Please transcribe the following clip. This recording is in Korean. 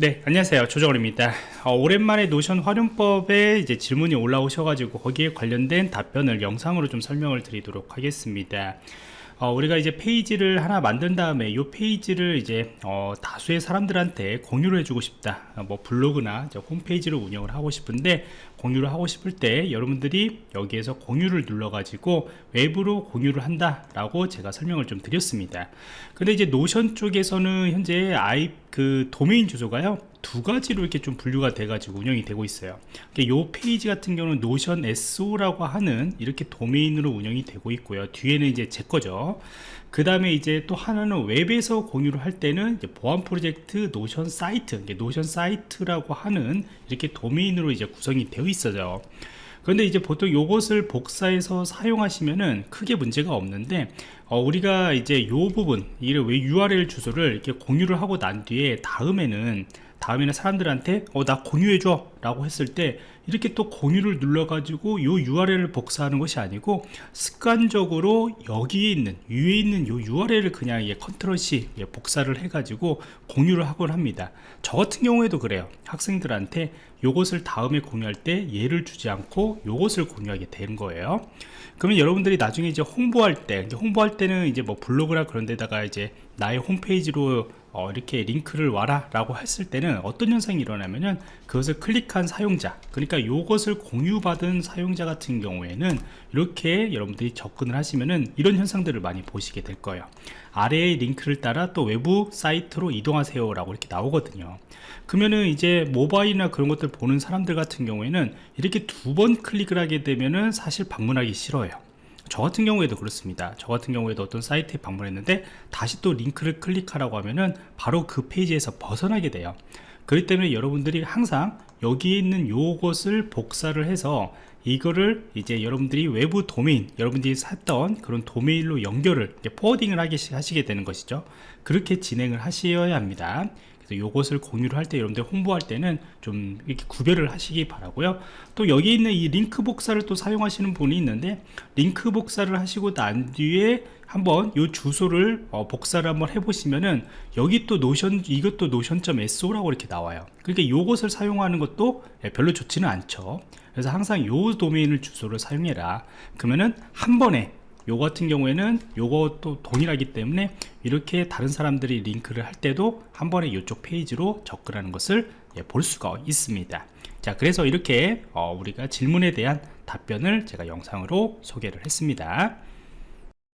네 안녕하세요. 조정원입니다. 어, 오랜만에 노션 활용법에 이제 질문이 올라오셔가지고 거기에 관련된 답변을 영상으로 좀 설명을 드리도록 하겠습니다. 어, 우리가 이제 페이지를 하나 만든 다음에 이 페이지를 이제 어, 다수의 사람들한테 공유를 해주고 싶다. 어, 뭐 블로그나 홈페이지를 운영을 하고 싶은데 공유를 하고 싶을 때 여러분들이 여기에서 공유를 눌러 가지고 외부로 공유를 한다 라고 제가 설명을 좀 드렸습니다. 근데 이제 Notion 쪽에서는 현재 아이 그 도메인 주소가요 두 가지로 이렇게 좀 분류가 돼 가지고 운영이 되고 있어요. 이 페이지 같은 경우는 Notion.so라고 하는 이렇게 도메인으로 운영이 되고 있고요. 뒤에는 이제 제 거죠. 그 다음에 이제 또 하나는 웹에서 공유를 할 때는 보안 프로젝트 Notion.site Notion.site라고 하는 이렇게 도메인으로 이제 구성이 되어 있어요 그런데 이제 보통 이것을 복사해서 사용하시면은 크게 문제가 없는데 어, 우리가 이제 요 부분 이왜 URL 주소를 이렇게 공유를 하고 난 뒤에 다음에는 다음에는 사람들한테 어 나 공유해줘 라고 했을 때 이렇게 또 공유를 눌러 가지고 요 URL을 복사하는 것이 아니고 습관적으로 여기에 있는 위에 있는 요 URL을 그냥 예, 컨트롤 C 예, 복사를 해 가지고 공유를 하곤 합니다. 저 같은 경우에도 그래요. 학생들한테 요것을 다음에 공유할 때 얘를 주지 않고 요것을 공유하게 되는 거예요. 그러면 여러분들이 나중에 이제 홍보할 때 홍보할 때는 이제 뭐 블로그나 그런 데다가 이제 나의 홈페이지로 어, 이렇게 링크를 와라 라고 했을 때는 어떤 현상이 일어나면은 그것을 클릭 한 사용자 그러니까 이것을 공유받은 사용자 같은 경우에는 이렇게 여러분들이 접근을 하시면은 이런 현상들을 많이 보시게 될 거예요. 아래의 링크를 따라 또 외부 사이트로 이동하세요 라고 이렇게 나오거든요. 그러면은 이제 모바일이나 그런 것들 보는 사람들 같은 경우에는 이렇게 두 번 클릭을 하게 되면은 사실 방문하기 싫어요. 저 같은 경우에도 그렇습니다. 저 같은 경우에도 어떤 사이트에 방문했는데 다시 또 링크를 클릭하라고 하면은 바로 그 페이지에서 벗어나게 돼요 그렇기 때문에 여러분들이 항상 여기에 있는 요것을 복사를 해서 이거를 이제 여러분들이 외부 도메인 여러분들이 샀던 그런 도메인로 연결을 포워딩을 하게 하시게 되는 것이죠. 그렇게 진행을 하셔야 합니다 요것을 공유를 할 때 여러분들 홍보할 때는 좀 이렇게 구별을 하시기 바라고요. 또 여기 있는 이 링크 복사를 또 사용하시는 분이 있는데 링크 복사를 하시고 난 뒤에 한번 이 주소를 어, 복사를 한번 해보시면은 여기 또 Notion 이것도 Notion.so라고 이렇게 나와요. 그러니까 요것을 사용하는 것도 예, 별로 좋지는 않죠. 그래서 항상 요 도메인을 주소를 사용해라. 그러면은 한 번에 요 같은 경우에는 요것도 동일하기 때문에 이렇게 다른 사람들이 링크를 할 때도 한 번에 이쪽 페이지로 접근하는 것을 예, 볼 수가 있습니다. 자 그래서 이렇게 어, 우리가 질문에 대한 답변을 제가 영상으로 소개를 했습니다